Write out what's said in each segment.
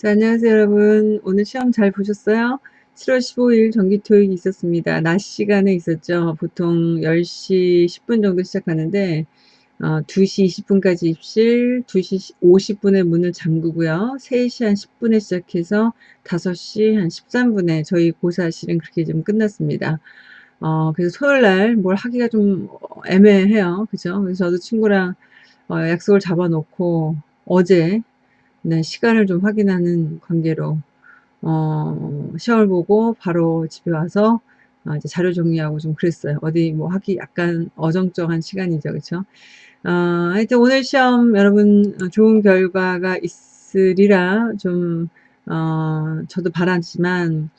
자, 안녕하세요, 여러분. 오늘 시험 잘 보셨어요? 7월 15일 정기토익이 있었습니다. 낮 시간에 있었죠. 보통 10시 10분 정도 시작하는데, 어, 2시 20분까지 입실, 2시 50분에 문을 잠그고요. 3시 한 10분에 시작해서 5시 한 13분에 저희 고사실은 그렇게 좀 끝났습니다. 어, 그래서 토요일 날 뭘 하기가 좀 애매해요. 그죠? 그래서 저도 친구랑 어, 약속을 잡아놓고 어제 네, 시간을 좀 확인하는 관계로 어, 시험을 보고 바로 집에 와서 어, 이제 자료 정리하고 좀 그랬어요. 어디 뭐 하기 약간 어정쩡한 시간이죠. 그쵸? 어, 하여튼 오늘 시험 여러분 좋은 결과가 있으리라 좀, 어, 저도 바랐지만,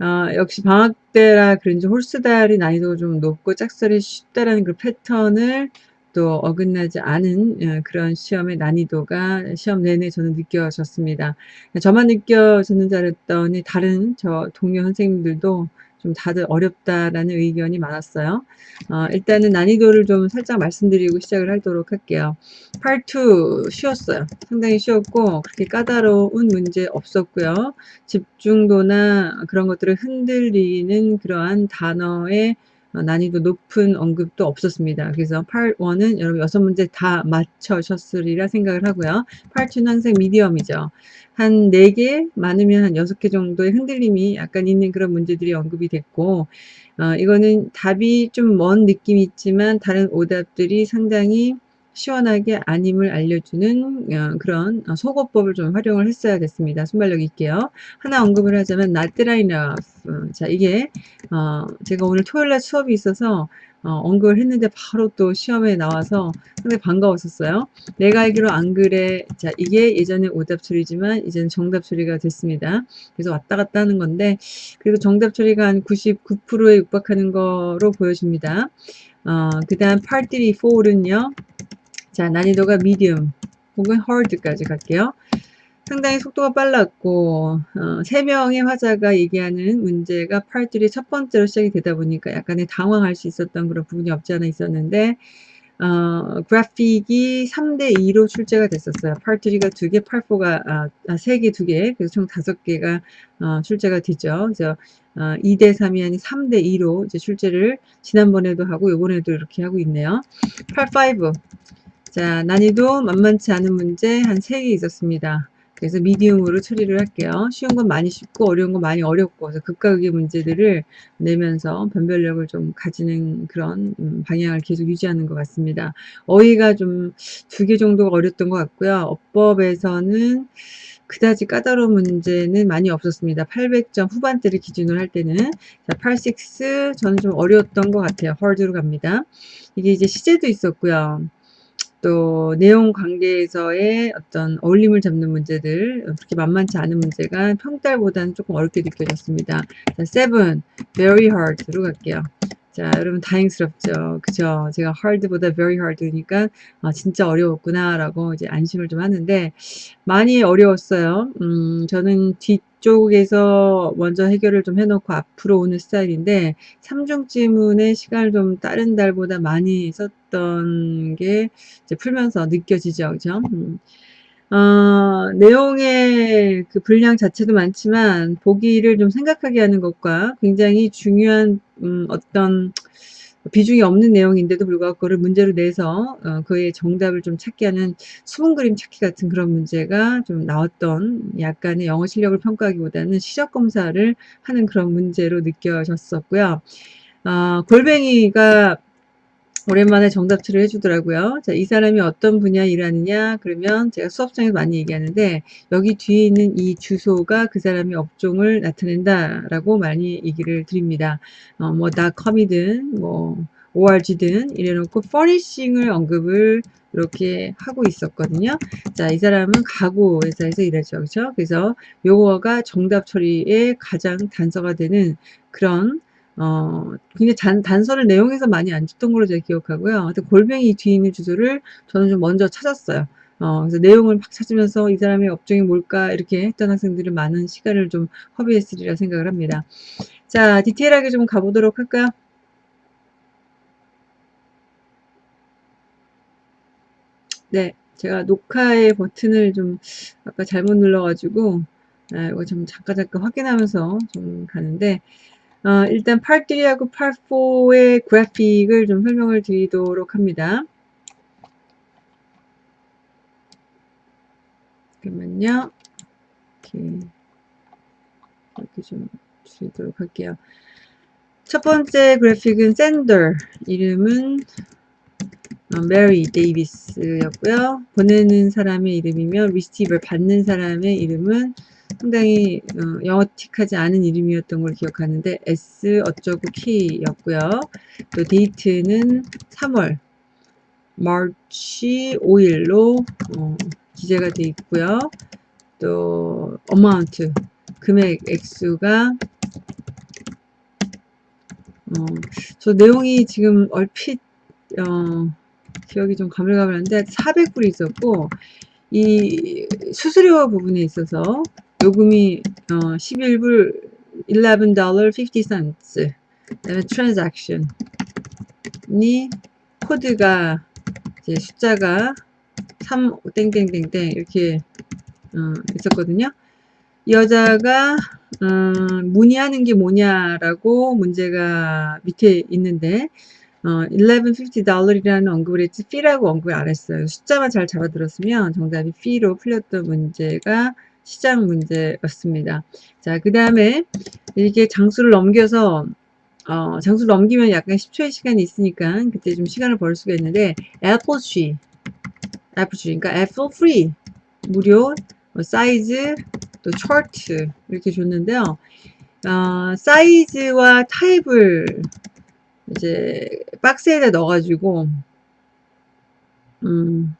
어, 역시 방학 때라 그런지 홀수달이 난이도가 좀 높고 짝설이 쉽다라는 그 패턴을 또 어긋나지 않은 예, 그런 시험의 난이도가 시험 내내 저는 느껴졌습니다. 저만 느껴졌는 줄 알았더니 다른 저 동료 선생님들도 좀 다들 어렵다라는 의견이 많았어요. 어, 일단은 난이도를 좀 살짝 말씀드리고 시작을 하도록 할게요. 팔2 쉬웠어요. 상당히 쉬웠고 그렇게 까다로운 문제 없었고요. 집중도나 그런 것들을 흔들리는 그러한 단어의 어, 난이도 높은 언급도 없었습니다. 그래서 8-1은 여러분 6문제 다 맞춰셨으리라 생각을 하고요. 8-2는 항상 미디엄이죠. 한 4개, 많으면 한 6개 정도의 흔들림이 약간 있는 그런 문제들이 언급이 됐고, 어, 이거는 답이 좀 먼 느낌이 있지만 다른 오답들이 상당히 시원하게 아님을 알려주는 어, 그런 소거법을 좀 활용을 했어야 됐습니다. 순발력 있게요. 하나 언급을 하자면 not I know. 자 이게 어, 제가 오늘 토요일날 수업이 있어서 어, 언급을 했는데 바로 또 시험에 나와서 상당히 반가웠었어요. 내가 알기로 안 그래. 자 이게 예전에 오답 처리지만 이제는 정답 처리가 됐습니다. 그래서 왔다 갔다 하는 건데 그래도 정답 처리가 한 99%에 육박하는 거로 보여집니다. 어, 그 다음 part 3, 4는요. 자, 난이도가 미디움 혹은 hard까지 갈게요. 상당히 속도가 빨랐고 어, 3명의 화자가 얘기하는 문제가 팔들이 첫 번째로 시작이 되다 보니까 약간의 당황할 수 있었던 그런 부분이 없지 않아 있었는데 어, 그래픽이 3대2로 출제가 됐었어요. 팔3가 2개, 팔4가 아, 3개, 아, 2개, 그래서 총 5개가 어, 출제가 되죠. 그래서 어, 2대3이 아닌 3대2로 이제 출제를 지난번에도 하고 요번에도 이렇게 하고 있네요. 팔5 자, 난이도 만만치 않은 문제 한 3개 있었습니다. 그래서 미디움으로 처리를 할게요. 쉬운 건 많이 쉽고 어려운 건 많이 어렵고 그래서 극과 극의 문제들을 내면서 변별력을 좀 가지는 그런 음, 방향을 계속 유지하는 것 같습니다. 어휘가 좀 두 개 정도가 어렸던 것 같고요. 어법에서는 그다지 까다로운 문제는 많이 없었습니다. 800점 후반대를 기준으로 할 때는 자, 86 저는 좀 어려웠던 것 같아요. 헐드로 갑니다. 이게 이제 시제도 있었고요. 또 내용 관계에서의 어떤 어울림을 잡는 문제들 그렇게 만만치 않은 문제가 평달보다는 조금 어렵게 느껴졌습니다. 자, 7 very hard로 갈게요. 자, 여러분 다행스럽죠. 그죠? 제가 hard보다 very hard니까 아, 진짜 어려웠구나 라고 이제 안심을 좀 하는데 많이 어려웠어요. 음, 저는 뒤쪽에서 먼저 해결을 좀 해놓고 앞으로 오는 스타일인데 3중 지문의 시간을 좀 다른 달보다 많이 썼던 게 이제 풀면서 느껴지죠. 그죠? 음. 어, 내용의 그 분량 자체도 많지만 보기를 좀 생각하게 하는 것과 굉장히 중요한 음, 어떤 비중이 없는 내용인데도 불구하고 그걸 문제로 내서 어, 그의 정답을 좀 찾게 하는 수분 그림 찾기 같은 그런 문제가 좀 나왔던 약간의 영어 실력을 평가하기보다는 시적 검사를 하는 그런 문제로 느껴졌었고요. 어, 골뱅이가 오랜만에 정답치를 해주더라고요. 자, 이 사람이 어떤 분야 일하느냐? 그러면 제가 수업장에서 많이 얘기하는데 여기 뒤에 있는 이 주소가 그 사람의 업종을 나타낸다라고 많이 얘기를 드립니다. 어, 뭐 닷컴이든 뭐 org든 이래놓고 furnishing을 언급을 이렇게 하고 있었거든요. 자, 이 사람은 가구 회사에서 일하죠. 그렇죠? 그래서 요거가 정답 처리의 가장 단서가 되는 그런 어, 굉장히 단, 단서를 내용에서 많이 안 줬던 걸로 제가 기억하고요. 하여튼 골뱅이 뒤에 있는 주소를 저는 좀 먼저 찾았어요. 어, 그래서 내용을 막 찾으면서 이 사람의 업종이 뭘까 이렇게 했던 학생들은 많은 시간을 좀 허비했으리라 생각을 합니다. 자, 디테일하게 좀 가보도록 할까요? 네. 제가 녹화의 버튼을 좀 아까 잘못 눌러가지고 아, 이거 좀 잠깐 잠깐 확인하면서 좀 가는데 어, 일단 팔 3하고 팔 4의 그래픽을 좀 설명을 드리도록 합니다. 잠깐만요. 이렇게, 이렇게 좀 드리도록 할게요. 첫 번째 그래픽은 샌더 이름은 메리 어, 데이비스였고요. 보내는 사람의 이름이며 리시티브를 받는 사람의 이름은 상당히 어, 영어틱하지 않은 이름이었던 걸 기억하는데 S 어쩌고 키였고요. 또 데이트는 3월 마치 5일로 어, 기재가 되어 있고요. 또 amount 금액 액수가 어, 저 내용이 지금 얼핏 어, 기억이 좀 가물가물한데 400불이 있었고 이 수수료 부분에 있어서 요금이 어, 11불 11달러 50 cents 그다음에 transaction이 코드가 이제 숫자가 3 땡땡땡땡 이렇게 어, 있었거든요. 이 여자가 어, 문의하는 게 뭐냐라고 문제가 밑에 있는데 어, 1150달러이라는 언급을 했지 fee라고 언급을 안 했어요. 숫자만 잘 잡아들었으면 정답이 fee로 풀렸던 문제가 시장 문제였습니다. 자, 그 다음에 이렇게 장수를 넘겨서 어, 장수를 넘기면 약간 10초의 시간이 있으니까 그때 좀 시간을 벌 수가 있는데 애플 tree 애플 tree 그러니까 애플 free 무료 뭐 사이즈 또 차트 이렇게 줬는데요. 어, 사이즈와 타입을 이제 박스에다 넣어가지고 음,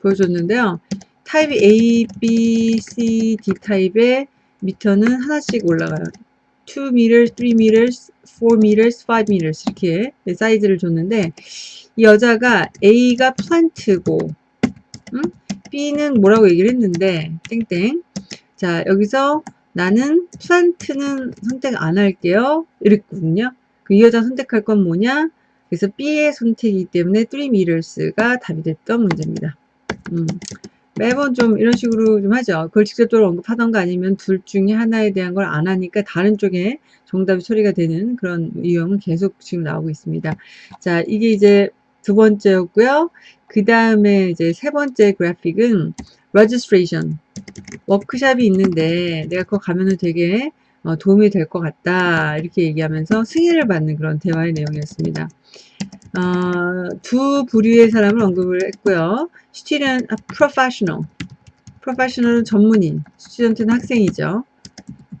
보여줬는데요. 타입이 A, B, C, D 타입의 미터는 하나씩 올라가요. 2 m, 3 m, 4 m, 5 m 이렇게 사이즈를 줬는데 이 여자가 A가 플란트고 음? B는 뭐라고 얘기를 했는데 땡땡 자 여기서 나는 플란트는 선택 안 할게요 이랬거든요 그 이 여자 선택할 건 뭐냐 그래서 B의 선택이기 때문에 3 meters가 답이 됐던 문제입니다 음. 매번 좀 이런 식으로 좀 하죠. 그걸 직접적으로 언급하던가 아니면 둘 중에 하나에 대한 걸 안 하니까 다른 쪽에 정답이 처리가 되는 그런 유형은 계속 지금 나오고 있습니다. 자, 이게 이제 두 번째였고요. 그 다음에 이제 세 번째 그래픽은 registration. 워크샵이 있는데 내가 그거 가면은 되게 어, 도움이 될 것 같다. 이렇게 얘기하면서 승인을 받는 그런 대화의 내용이었습니다. 어, 두 부류의 사람을 언급을 했고요. student, 아, professional. professional은 전문인, student는 학생이죠.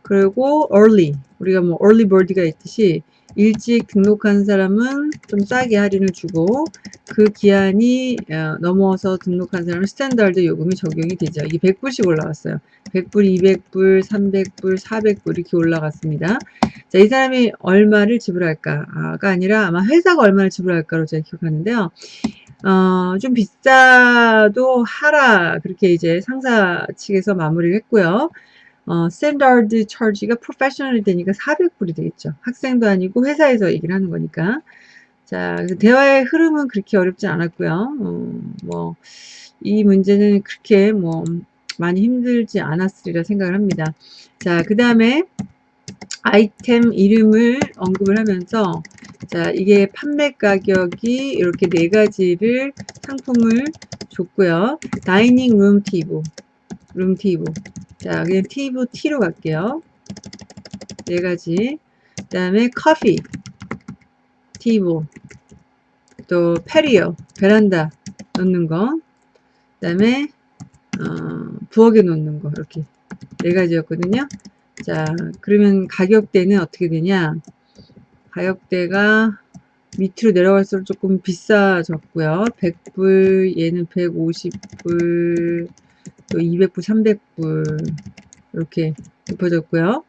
그리고 early, 우리가 뭐 early bird가 있듯이 일찍 등록한 사람은 좀 싸게 할인을 주고 그 기한이 어, 넘어서 등록한 사람은 스탠다드 요금이 적용이 되죠. 이게 100불씩 올라갔어요. 100불, 200불, 300불, 400불 이렇게 올라갔습니다. 자, 이 사람이 얼마를 지불할까가 아니라 아마 회사가 얼마를 지불할까로 제가 기억하는데요. 어, 좀 비싸도 하라 그렇게 이제 상사 측에서 마무리를 했고요. 어, 스탠다드 charge가 프로페셔널이 되니까 400불이 되겠죠. 학생도 아니고 회사에서 얘기를 하는 거니까. 자, 대화의 흐름은 그렇게 어렵지 않았고요. 어, 뭐, 이 문제는 그렇게 뭐, 많이 힘들지 않았으리라 생각을 합니다. 자, 그 다음에 아이템 이름을 언급을 하면서 자, 이게 판매 가격이 이렇게 네 가지를 상품을 줬고요. 다이닝 룸 티브, 룸 티브. 자, 그냥 티브 T로 갈게요. 네 가지. 그 다음에 커피, 티브, 또 페리오, 베란다 놓는 거. 그 다음에 어, 부엌에 놓는 거 이렇게 네 가지였거든요. 자, 그러면 가격대는 어떻게 되냐? 가격대가 밑으로 내려갈수록 조금 비싸졌고요. 100불, 얘는 150불, 또 200불, 300불 이렇게 높아졌고요.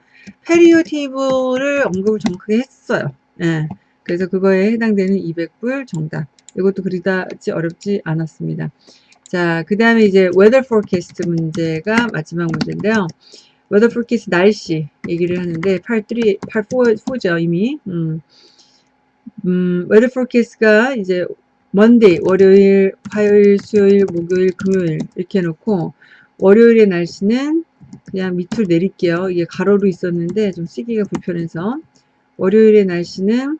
페리오 테이블을 언급을 정확하게 했어요. 예. 그래서 그거에 해당되는 200불 정답. 이것도 그리다지 어렵지 않았습니다. 자, 그 다음에 이제 weather forecast 문제가 마지막 문제인데요. weather forecast 날씨 얘기를 하는데 8, 3, 8, 4, 4죠, 이미. 음, 음, weather forecast가 이제 Monday 월요일, 화요일, 수요일, 목요일, 금요일 이렇게 해놓고 월요일의 날씨는 그냥 밑으로 내릴게요. 이게 가로로 있었는데 좀 쓰기가 불편해서 월요일의 날씨는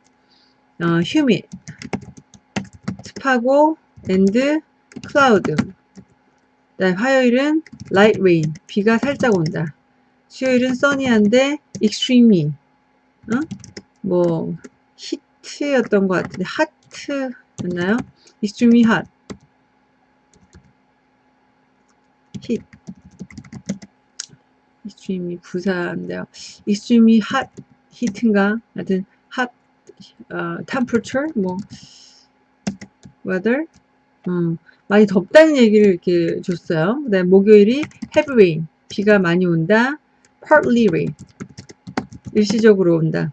어, humid, 습하고 and cloud. 화요일은 light rain, 비가 살짝 온다. 수요일은 sunny한데 extremely, 어? 뭐 히트였던 것 같은데 hot 였나요? extremely hot, heat. extremely 부사인데요. extremely hot heat인가? 하여튼 hot 어, temperature 뭐 weather 음, 많이 덥다는 얘기를 이렇게 줬어요. 그 다음 목요일이 heavy rain 비가 많이 온다. partly rain 일시적으로 온다.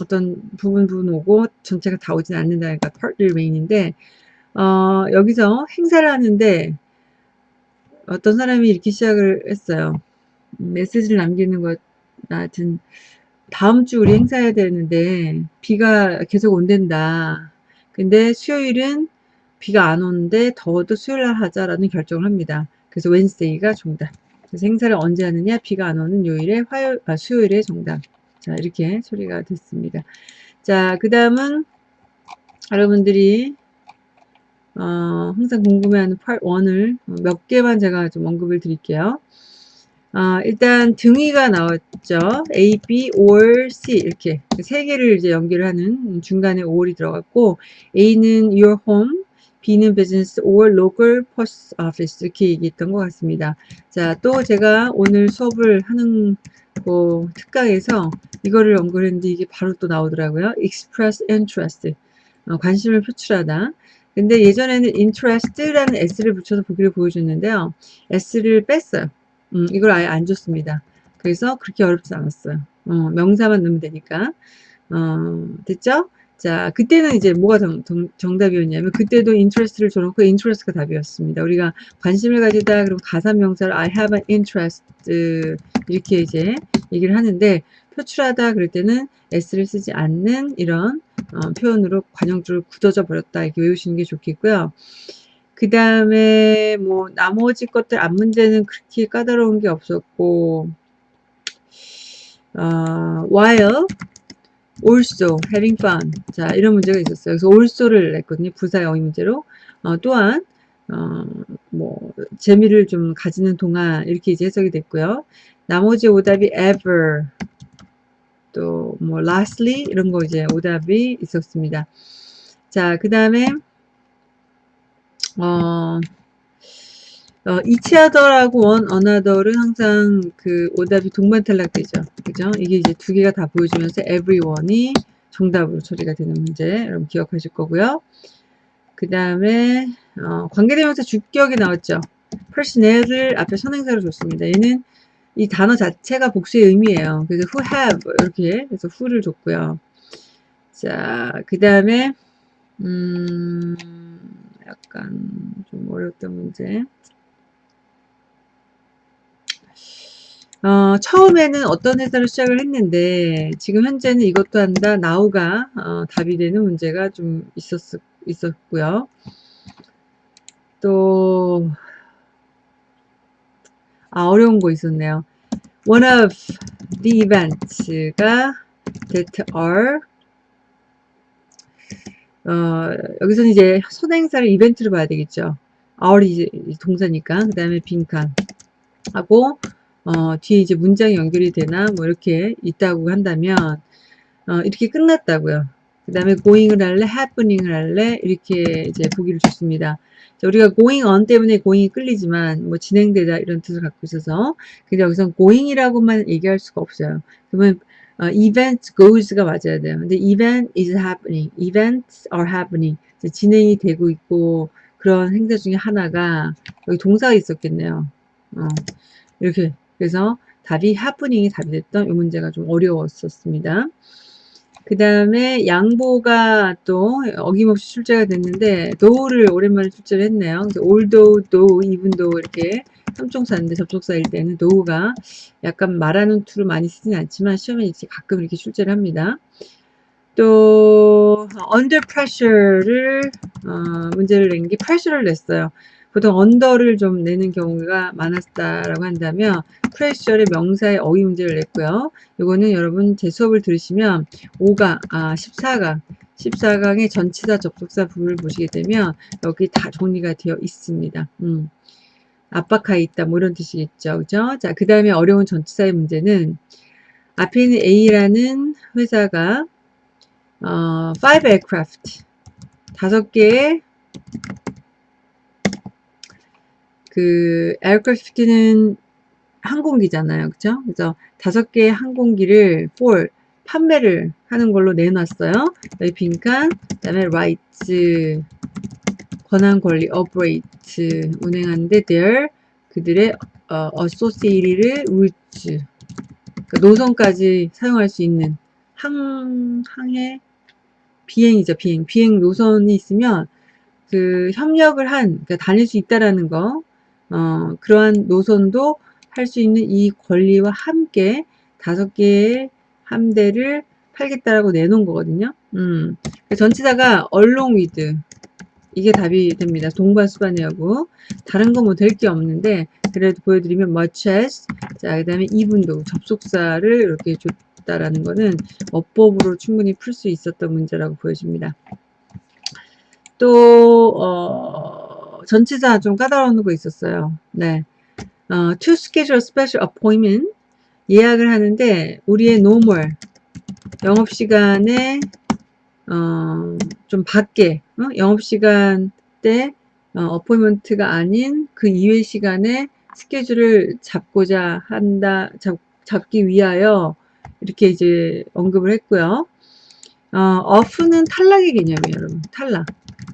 어떤 부분 부분 오고 전체가 다 오진 않는다니까 partly rain인데 어, 여기서 행사를 하는데 어떤 사람이 이렇게 시작을 했어요. 메시지를 남기는 것 같은 다음 주 우리 행사해야 되는데 비가 계속 온댄다. 근데 수요일은 비가 안 오는데 더워도 수요일 날 하자라는 결정을 합니다. 그래서 웬스데이가 정답. 그래서 행사를 언제 하느냐? 비가 안 오는 요일에 화요일, 아, 수요일에 정답. 자, 이렇게 처리가 됐습니다. 자, 그 다음은 여러분들이 어, 항상 궁금해하는 1을 몇 개만 제가 좀 언급을 드릴게요. 어, 일단 등위가 나왔죠. A, B, or C 이렇게 세 개를 이제 연결 하는 중간에 or이 들어갔고 A는 your home, B는 business or local post office 이렇게 얘기했던 것 같습니다. 자, 또 제가 오늘 수업을 하는 그 특강에서 이거를 연구를 했는데 이게 바로 또 나오더라고요. express interest 어, 관심을 표출하다. 근데 예전에는 interest라는 s를 붙여서 보기를 보여줬는데요. s를 뺐어요. 음, 이걸 아예 안 줬습니다. 그래서 그렇게 어렵지 않았어요. 어, 명사만 넣으면 되니까. 어, 됐죠? 자, 그때는 이제 뭐가 정, 정 답이었냐면 그때도 interest를 줘놓고 interest가 답이었습니다. 우리가 관심을 가지다 그럼 가사 명사를 I have an interest 이렇게 이제 얘기를 하는데 표출하다 그럴 때는 s를 쓰지 않는 이런 어, 표현으로 관형줄을 굳어져 버렸다 이렇게 외우시는 게 좋겠고요. 그 다음에 뭐 나머지 것들 앞 문제는 그렇게 까다로운 게 없었고 어, while also having fun 자 이런 문제가 있었어요. 그래서 also를 냈거든요. 부사 영의 문제로 어, 또한 어, 뭐 재미를 좀 가지는 동안 이렇게 이제 해석이 됐고요. 나머지 오답이 ever 또 뭐 lastly 이런 거 이제 오답이 있었습니다. 자, 그 다음에 어, 어, other하고 one another는 항상 그 오답이 동반 탈락되죠. 그죠? 이게 이제 두 개가 다 보여주면서 everyone이 정답으로 처리가 되는 문제 여러분 기억하실 거고요. 그 다음에 어, 관계대명사 주격이 나왔죠. personnel을 앞에 선행사로 줬습니다. 얘는 이 단어 자체가 복수의 의미예요. 그래서 who have 이렇게 해서 who를 줬고요. 자, 그 다음에 음, 약간 좀 어려웠던 문제. 어, 처음에는 어떤 회사로 시작을 했는데 지금 현재는 이것도 한다 나우가 어, 답이 되는 문제가 좀 있었, 있었고요. 또 아, 어려운 거 있었네요. One of the events가 that are 어, 여기서는 이제 선행사를 이벤트로 봐야 되겠죠. are이 이제 동사니까. 그 다음에 빈칸 하고 어, 뒤에 이제 문장이 연결이 되나 뭐 이렇게 있다고 한다면 어, 이렇게 끝났다고요. 그 다음에 going을 할래, happening을 할래 이렇게 이제 보기를 줬습니다. 자, 우리가 going on 때문에 going이 끌리지만 뭐 진행되다 이런 뜻을 갖고 있어서 근데 여기서 going이라고만 얘기할 수가 없어요. 그러면 어, event goes가 맞아야 돼요. 근데 event is happening, events are happening 진행이 되고 있고 그런 행사 중에 하나가 여기 동사가 있었겠네요. 어, 이렇게 그래서 답이 happening이 답이 됐던 이 문제가 좀 어려웠었습니다. 그 다음에 양보가 또 어김없이 출제가 됐는데 though를 오랜만에 출제를 했네요. 그래서 although, though, even though 이렇게 삼총사인데 접속사일 때는 though가 약간 말하는 투를 많이 쓰진 않지만 시험에 이제 가끔 이렇게 출제를 합니다. 또 under pressure를 어, 문제를 낸 게 pressure를 냈어요. 보통 언더를 좀 내는 경우가 많았다라고 한다면 프레셔의 명사의 어휘 문제를 냈고요. 이거는 여러분 제 수업을 들으시면 5강, 아 14강, 14강의 전치사 접속사 부분을 보시게 되면 여기 다 정리가 되어 있습니다. 음. 압박하에 있다 뭐 이런 뜻이겠죠. 그죠? 자, 그 다음에 어려운 전치사의 문제는 앞에 있는 A라는 회사가 어, 5 aircraft 다섯 개의 그 aircraft는 항공기잖아요. 그죠? 그래서 다섯 개의 항공기를 for 판매를 하는 걸로 내놨어요. 여기 빈칸, 그 다음에 rights 권한 권리 operate 운행하는데 their 그들의 어, associated routes 그러니까 노선까지 사용할 수 있는 항 항해 비행이죠 비행 비행 노선이 있으면 그 협력을 한 그러니까 다닐 수 있다라는 거 어, 그러한 노선도 할 수 있는 이 권리와 함께 다섯 개의 함대를 팔겠다라고 내놓은 거거든요. 음. 전치사가 along with 이게 답이 됩니다. 동반수반의 여부. 다른 거 뭐 될 게 없는데 그래도 보여드리면 much as 자, 그 다음에 이분도 접속사를 이렇게 줬다라는 거는 어법으로 충분히 풀 수 있었던 문제라고 보여집니다. 또 어, 전치사 좀 까다로운 거 있었어요. 네. 어, to schedule special appointment 예약을 하는데 우리의 normal 영업시간에 어, 좀 밖에 어? 영업시간 때 어, 포인먼트가 아닌 그 이외 시간에 스케줄을 잡고자 한다 잡, 잡기 위하여 이렇게 이제 언급을 했고요. 어, 어프는 탈락의 개념이에요, 여러분. 탈락.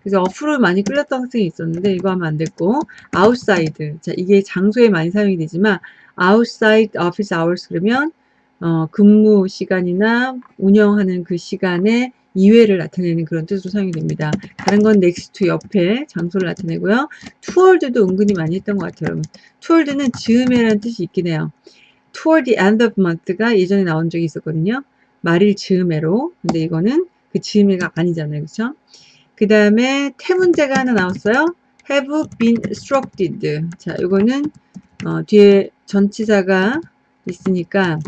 그래서 어프를 많이 끌렸던 학생이 있었는데 이거 하면 안 됐고 outside. 자, 이게 장소에 많이 사용이 되지만 outside office hours 그러면 어, 근무 시간이나 운영하는 그 시간에 이외를 나타내는 그런 뜻으로 사용이 됩니다. 다른 건 to 옆에 장소를 나타내고요. toward도 은근히 많이 했던 것 같아요. 여러분. toward는 즈음에라는 뜻이 있긴 해요. toward the end of month가 예전에 나온 적이 있었거든요. 말일 즈음에로. 근데 이거는 그 즈음에가 아니잖아요. 그쵸? 그 다음에 태 문제가 하나 나왔어요. have been instructed. 자, 이거는 어, 뒤에 전치사가 있으니까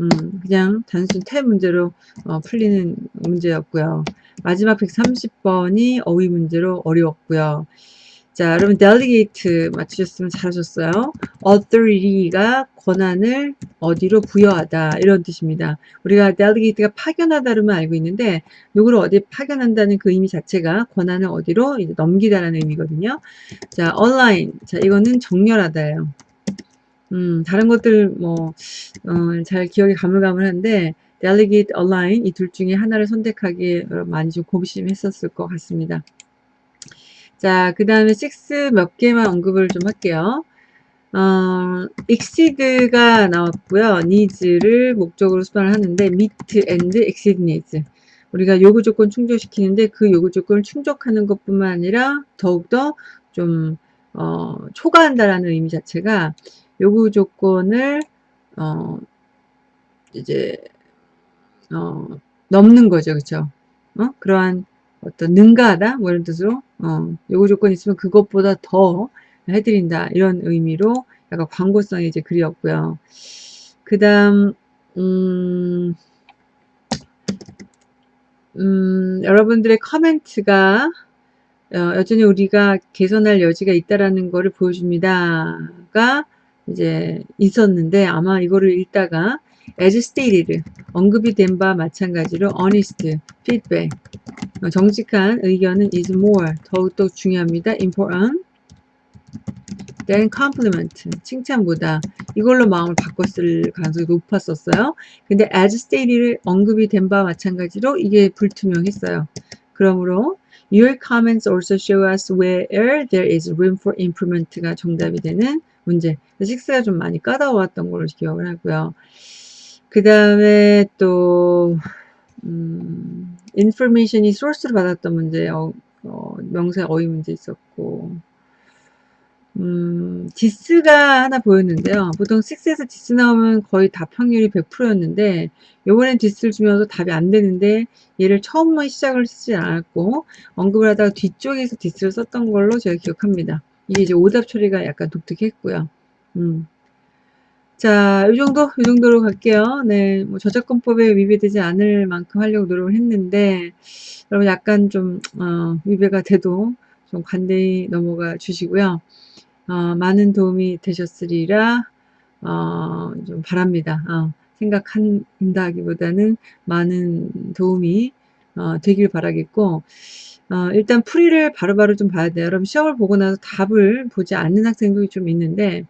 음, 그냥 단순 태 문제로 어, 풀리는 문제였고요. 마지막 130번이 어휘 문제로 어려웠고요. 자, 여러분 delegate 맞추셨으면 잘하셨어요. authority가 권한을 어디로 부여하다 이런 뜻입니다. 우리가 delegate가 파견하다 로만 알고 있는데 누구를 어디에 파견한다는 그 의미 자체가 권한을 어디로 넘기다라는 의미거든요. 자, align. 자, 이거는 정렬하다예요. 음, 다른 것들 뭐, 어, 잘 기억이 가물가물한데, delegate, align 이 둘 중에 하나를 선택하기에 많이 좀 고심했었을 것 같습니다. 자, 그 다음에 6 몇 개만 언급을 좀 할게요. 어, exceed가 나왔고요. needs를 목적으로 수반을 하는데 meet and exceed needs. 우리가 요구 조건 충족시키는데 그 요구 조건을 충족하는 것뿐만 아니라 더욱더 좀 어, 초과한다라는 의미 자체가 요구 조건을 어 이제 어 넘는 거죠. 그쵸 어? 그러한 어떤 능가하다 뭐 이런 뜻으로 어 요구 조건 있으면 그것보다 더 해드린다 이런 의미로 약간 광고성의 이제 글이었고요. 그 다음 음, 음, 여러분들의 커멘트가 어, 여전히 우리가 개선할 여지가 있다라는 것을 보여줍니다가 이제 있었는데 아마 이거를 읽다가 as stated 언급이 된 바 마찬가지로 honest feedback 정직한 의견은 is more 더욱더 중요합니다. important than compliment 칭찬보다 이걸로 마음을 바꿨을 가능성이 높았었어요. 근데 as stated를 언급이 된 바 마찬가지로 이게 불투명했어요. 그러므로 Your comments also show us where there is room for improvement가 정답이 되는 문제. 식스가 좀 많이 까다로웠던 걸로 기억을 하고요. 그 다음에 또 음, 인포메이션이 소스로 받았던 문제, 어, 어, 명사 어휘 문제 있었고 음, 디스가 하나 보였는데요. 보통 6에서 디스 나오면 거의 답 확률이 100%였는데 요번엔 디스를 주면서 답이 안 되는데 얘를 처음만 시작을 쓰지 않았고 언급을 하다가 뒤쪽에서 디스를 썼던 걸로 제가 기억합니다. 이게 이제 오답 처리가 약간 독특했고요. 음. 자, 이 정도, 이 정도로 갈게요. 네, 뭐 저작권법에 위배되지 않을 만큼 하려고 노력을 했는데, 여러분 약간 좀, 어, 위배가 돼도 좀 관대히 넘어가 주시고요. 어, 많은 도움이 되셨으리라 어, 좀 바랍니다. 어, 생각한다기보다는 많은 도움이 어, 되길 바라겠고 어, 일단 풀이를 바로바로 좀 봐야 돼요. 여러분 시험을 보고 나서 답을 보지 않는 학생들이 좀 있는데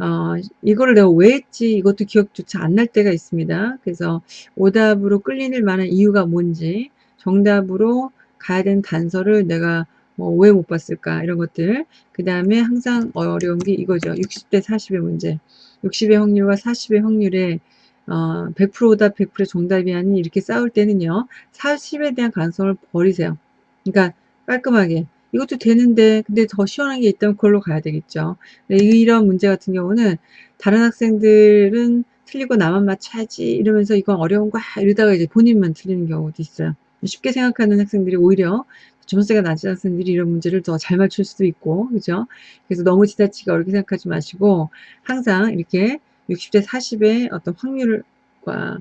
어, 이거를 내가 왜 했지? 이것도 기억조차 안 날 때가 있습니다. 그래서 오답으로 끌리는 만한 이유가 뭔지 정답으로 가야 되는 단서를 내가 뭐 왜 못 봤을까? 이런 것들. 그 다음에 항상 어려운 게 이거죠. 60대 40의 문제. 60의 확률과 40의 확률에 어, 100% 오답 100% 정답이 아닌 이렇게 싸울 때는요 40에 대한 가능성을 버리세요. 그러니까 깔끔하게 이것도 되는데 근데 더 시원한 게 있다면 그걸로 가야 되겠죠. 이런 문제 같은 경우는 다른 학생들은 틀리고 나만 맞춰야지. 이러면서 이건 어려운 거야. 이러다가 이제 본인만 틀리는 경우도 있어요. 쉽게 생각하는 학생들이 오히려 점수가 낮은 학생들이 이런 문제를 더 잘 맞출 수도 있고 그죠? 그래서 너무 지나치게 어렵게 생각하지 마시고 항상 이렇게 60대 40의 어떤 확률과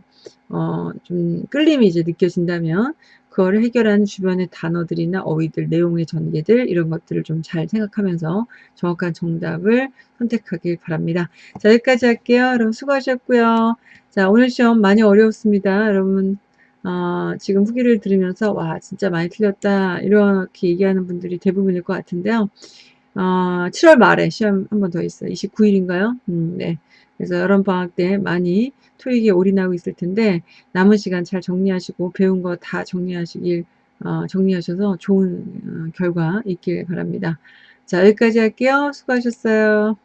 어, 좀 끌림이 이제 느껴진다면 그거를 해결하는 주변의 단어들이나 어휘들, 내용의 전개들 이런 것들을 좀 잘 생각하면서 정확한 정답을 선택하길 바랍니다. 자 여기까지 할게요. 여러분 수고하셨고요. 자 오늘 시험 많이 어려웠습니다. 여러분 어, 지금 후기를 들으면서 와 진짜 많이 틀렸다 이렇게 얘기하는 분들이 대부분일 것 같은데요. 어, 7월 말에 시험 한 번 더 있어요. 29일인가요? 음, 네. 그래서 여름 방학 때 많이 토익에 올인하고 있을 텐데 남은 시간 잘 정리하시고 배운 거 다 정리하시길 어, 정리하셔서 좋은 어, 결과 있길 바랍니다. 자 여기까지 할게요. 수고하셨어요.